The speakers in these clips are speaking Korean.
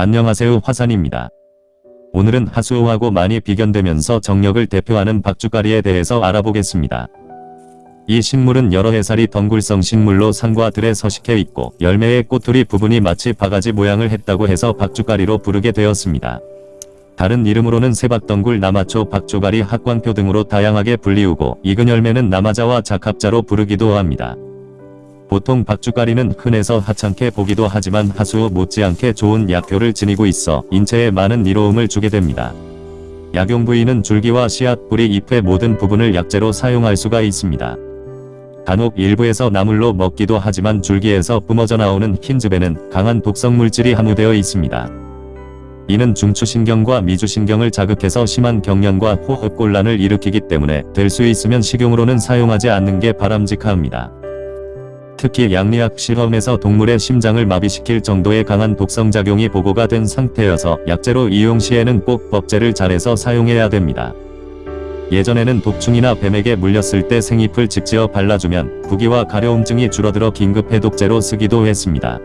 안녕하세요 화산입니다. 오늘은 하수오하고 많이 비견되면서 정력을 대표하는 박주가리에 대해서 알아보겠습니다. 이 식물은 여러 해살이 덩굴성 식물로 산과 들에 서식해 있고 열매의 꼬투리 부분이 마치 바가지 모양을 했다고 해서 박주가리로 부르게 되었습니다. 다른 이름으로는 세박덩굴 남아초 박주가리 학광표 등으로 다양하게 불리우고 익은 열매는 남아자와 작합자로 부르기도 합니다. 보통 박주가리는 흔해서 하찮게 보기도 하지만 하수 못지않게 좋은 약효를 지니고 있어 인체에 많은 이로움을 주게 됩니다. 약용 부위는 줄기와 씨앗, 뿌리, 잎의 모든 부분을 약재로 사용할 수가 있습니다. 간혹 일부에서 나물로 먹기도 하지만 줄기에서 뿜어져 나오는 흰즙에는 강한 독성 물질이 함유되어 있습니다. 이는 중추신경과 미주신경을 자극해서 심한 경련과 호흡곤란을 일으키기 때문에 될 수 있으면 식용으로는 사용하지 않는 게 바람직합니다. 특히 양리학 실험에서 동물의 심장을 마비시킬 정도의 강한 독성작용이 보고가 된 상태여서 약재로 이용 시에는 꼭 법제를 잘해서 사용해야 됩니다. 예전에는 독충이나 뱀에게 물렸을 때 생잎을 직지어 발라주면 부기와 가려움증이 줄어들어 긴급 해독제로 쓰기도 했습니다.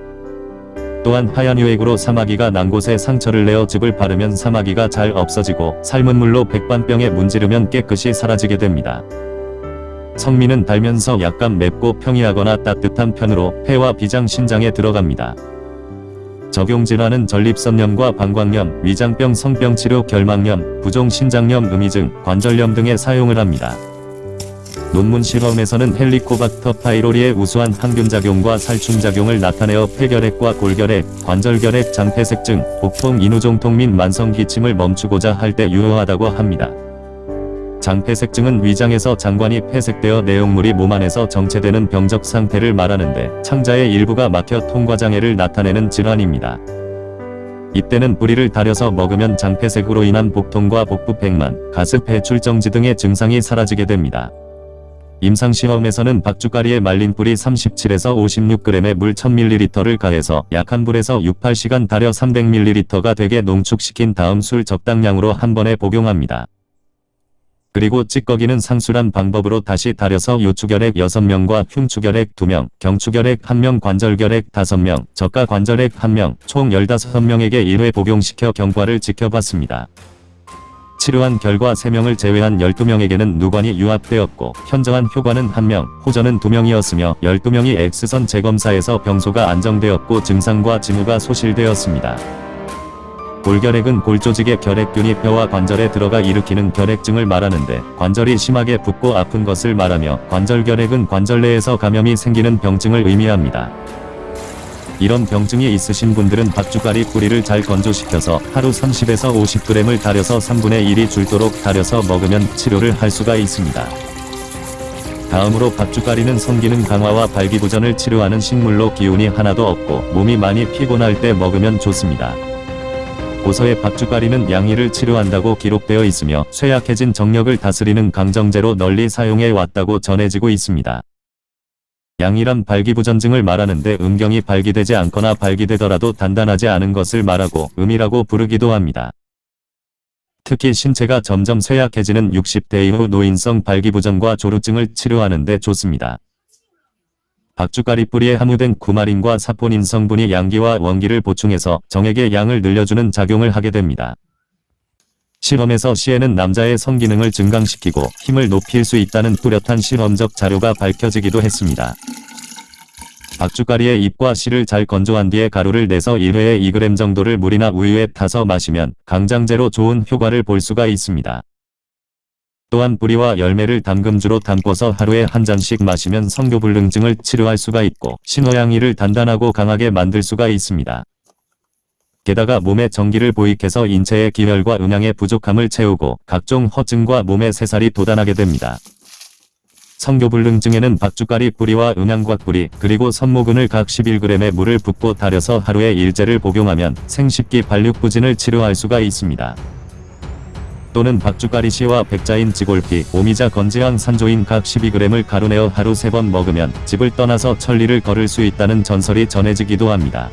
또한 하얀 유액으로 사마귀가 난 곳에 상처를 내어 즙을 바르면 사마귀가 잘 없어지고 삶은 물로 백반병에 문지르면 깨끗이 사라지게 됩니다. 성미는 달면서 약간 맵고 평이하거나 따뜻한 편으로 폐와 비장 신장에 들어갑니다. 적용질환은 전립선염과 방광염, 위장병 성병 치료 결막염, 부종 신장염 음이증, 관절염 등에 사용을 합니다. 논문 실험에서는 헬리코박터 파이로리의 우수한 항균작용과 살충작용을 나타내어 폐결핵과 골결핵, 관절결핵, 장폐색증, 복통 인후종통 및 만성기침을 멈추고자 할 때 유효하다고 합니다. 장폐색증은 위장에서 장관이 폐색되어 내용물이 몸 안에서 정체되는 병적 상태를 말하는데 창자의 일부가 막혀 통과장애를 나타내는 질환입니다. 이때는 뿌리를 다려서 먹으면 장폐색으로 인한 복통과 복부 백만, 가습 배출정지 등의 증상이 사라지게 됩니다. 임상시험에서는 박주가리에 말린 뿌리 37에서 56g에 물 1000ml를 가해서 약한 불에서 6-8시간 달여 300ml가 되게 농축시킨 다음 술 적당량으로 한 번에 복용합니다. 그리고 찌꺼기는 상수란 방법으로 다시 다려서 요추결핵 6명과 흉추결핵 2명, 경추결핵 1명, 관절결핵 5명, 저가 관절핵 1명, 총 15명에게 1회 복용시켜 경과를 지켜봤습니다. 치료한 결과 3명을 제외한 12명에게는 누관이 유압되었고 현저한 효과는 1명, 호전은 2명이었으며 12명이 X선 재검사에서 병소가 안정되었고 증상과 징후가 소실되었습니다. 골결핵은 골조직의 결핵균이 뼈와 관절에 들어가 일으키는 결핵증을 말하는데 관절이 심하게 붓고 아픈 것을 말하며 관절결핵은 관절 내에서 감염이 생기는 병증을 의미합니다. 이런 병증이 있으신 분들은 박주가리 뿌리를 잘 건조시켜서 하루 30에서 50g을 달여서 3분의 1이 줄도록 달여서 먹으면 치료를 할 수가 있습니다. 다음으로 박주가리는 성기능 강화와 발기부전을 치료하는 식물로 기운이 하나도 없고 몸이 많이 피곤할 때 먹으면 좋습니다. 고서의 박주가리는 양이를 치료한다고 기록되어 있으며 쇠약해진 정력을 다스리는 강정제로 널리 사용해 왔다고 전해지고 있습니다. 양이란 발기부전증을 말하는데 음경이 발기되지 않거나 발기되더라도 단단하지 않은 것을 말하고 음이라고 부르기도 합니다. 특히 신체가 점점 쇠약해지는 60대 이후 노인성 발기부전과 조루증을 치료하는 데 좋습니다. 박주가리 뿌리에 함유된 구마린과 사포닌 성분이 양기와 원기를 보충해서 정액의 양을 늘려주는 작용을 하게 됩니다. 실험에서 시에는 남자의 성기능을 증강시키고 힘을 높일 수 있다는 뚜렷한 실험적 자료가 밝혀지기도 했습니다. 박주가리의 잎과 씨를 잘 건조한 뒤에 가루를 내서 1회에 2g 정도를 물이나 우유에 타서 마시면 강장제로 좋은 효과를 볼 수가 있습니다. 또한 뿌리와 열매를 담금주로 담궈서 하루에 한 잔씩 마시면 성교불능증을 치료할 수가 있고 신호양이를 단단하고 강하게 만들 수가 있습니다. 게다가 몸에 전기를 보익해서 인체의 기혈과 음양의 부족함을 채우고 각종 허증과 몸의 새살이 돋아나게 됩니다. 성교불능증에는 박주가리 뿌리와 음양과 뿌리 그리고 선모근을 각 11g의 물을 붓고 달여서 하루에 일제를 복용하면 생식기 발육부진을 치료할 수가 있습니다. 또는 박주가리 씨와 백자인 지골피, 오미자 건지향 산조인 각 12g을 가루내어 하루 3번 먹으면 집을 떠나서 천리를 걸을 수 있다는 전설이 전해지기도 합니다.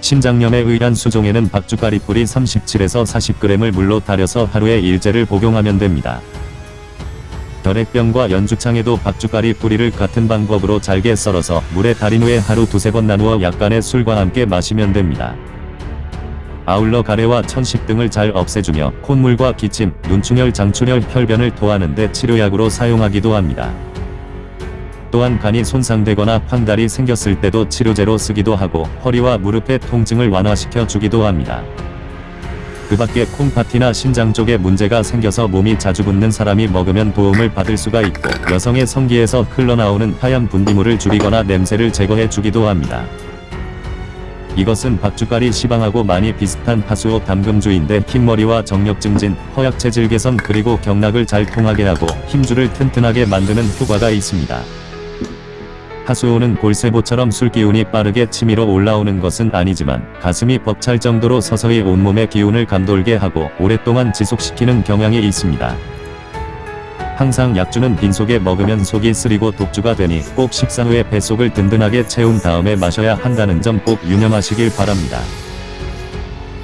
심장염에 의한 수종에는 박주가리 뿌리 37에서 40g을 물로 달여서 하루에 일제를 복용하면 됩니다. 결핵병과 연주창에도 박주가리 뿌리를 같은 방법으로 잘게 썰어서 물에 달인 후에 하루 두세 번 나누어 약간의 술과 함께 마시면 됩니다. 아울러 가래와 천식 등을 잘 없애주며 콧물과 기침, 눈충혈, 장출혈, 혈변을 토하는데 치료약으로 사용하기도 합니다. 또한 간이 손상되거나 황달이 생겼을 때도 치료제로 쓰기도 하고 허리와 무릎의 통증을 완화시켜 주기도 합니다. 그 밖에 콩팥이나 신장 쪽에 문제가 생겨서 몸이 자주 붓는 사람이 먹으면 도움을 받을 수가 있고 여성의 성기에서 흘러나오는 하얀 분비물을 줄이거나 냄새를 제거해 주기도 합니다. 이것은 박주가리 시방하고 많이 비슷한 하수오 담금주인데 흰머리와 정력 증진, 허약 체질 개선 그리고 경락을 잘 통하게 하고 힘줄을 튼튼하게 만드는 효과가 있습니다. 하수오는 골세보처럼 술기운이 빠르게 치밀어 올라오는 것은 아니지만 가슴이 벅찰 정도로 서서히 온몸의 기운을 감돌게 하고 오랫동안 지속시키는 경향이 있습니다. 항상 약주는 빈속에 먹으면 속이 쓰리고 독주가 되니 꼭 식사 후에 뱃속을 든든하게 채운 다음에 마셔야 한다는 점 꼭 유념하시길 바랍니다.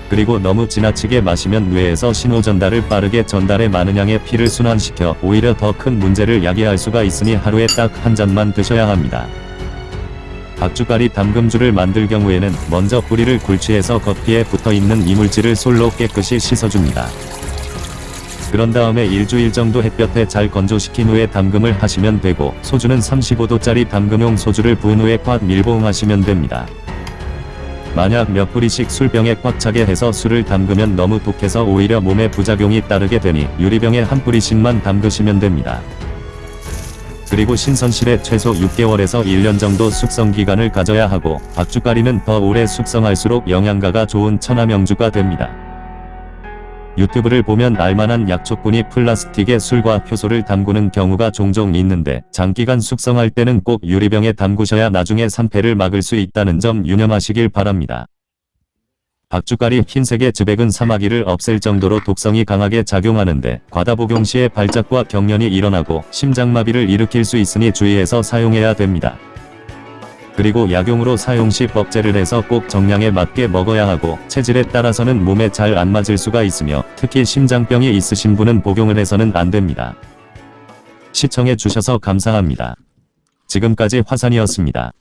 그리고 너무 지나치게 마시면 뇌에서 신호 전달을 빠르게 전달해 많은 양의 피를 순환시켜 오히려 더 큰 문제를 야기할 수가 있으니 하루에 딱 한 잔만 드셔야 합니다. 박주가리 담금주를 만들 경우에는 먼저 뿌리를 굴치해서 겉피에 붙어있는 이물질을 솔로 깨끗이 씻어줍니다. 그런 다음에 일주일 정도 햇볕에 잘 건조시킨 후에 담금을 하시면 되고 소주는 35도짜리 담금용 소주를 부은 후에 꽉 밀봉하시면 됩니다. 만약 몇 뿌리씩 술병에 꽉 차게 해서 술을 담그면 너무 독해서 오히려 몸에 부작용이 따르게 되니 유리병에 한 뿌리씩만 담그시면 됩니다. 그리고 신선실에 최소 6개월에서 1년 정도 숙성 기간을 가져야 하고 박주가리는 더 오래 숙성할수록 영양가가 좋은 천하명주가 됩니다. 유튜브를 보면 알만한 약초꾼이 플라스틱에 술과 효소를 담그는 경우가 종종 있는데 장기간 숙성할 때는 꼭 유리병에 담그셔야 나중에 산패를 막을 수 있다는 점 유념하시길 바랍니다. 박주가리 흰색의 즈백은 사마귀를 없앨 정도로 독성이 강하게 작용하는데 과다 복용 시에 발작과 경련이 일어나고 심장마비를 일으킬 수 있으니 주의해서 사용해야 됩니다. 그리고 약용으로 사용 시 법제를 해서 꼭 정량에 맞게 먹어야 하고 체질에 따라서는 몸에 잘 안 맞을 수가 있으며 특히 심장병이 있으신 분은 복용을 해서는 안 됩니다. 시청해 주셔서 감사합니다. 지금까지 화산이었습니다.